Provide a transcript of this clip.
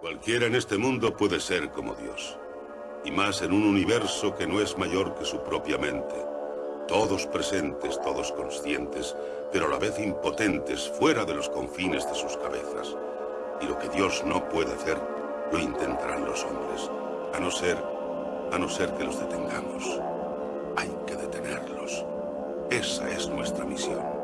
Cualquiera en este mundo puede ser como Dios. Y más en un universo que no es mayor que su propia mente. Todos presentes, todos conscientes, pero a la vez impotentes fuera de los confines de sus cabezas. Y lo que Dios no puede hacer, lo intentarán los hombres. A no ser, a no ser que los detengamos. Hay que detenerlos. Esa es nuestra misión.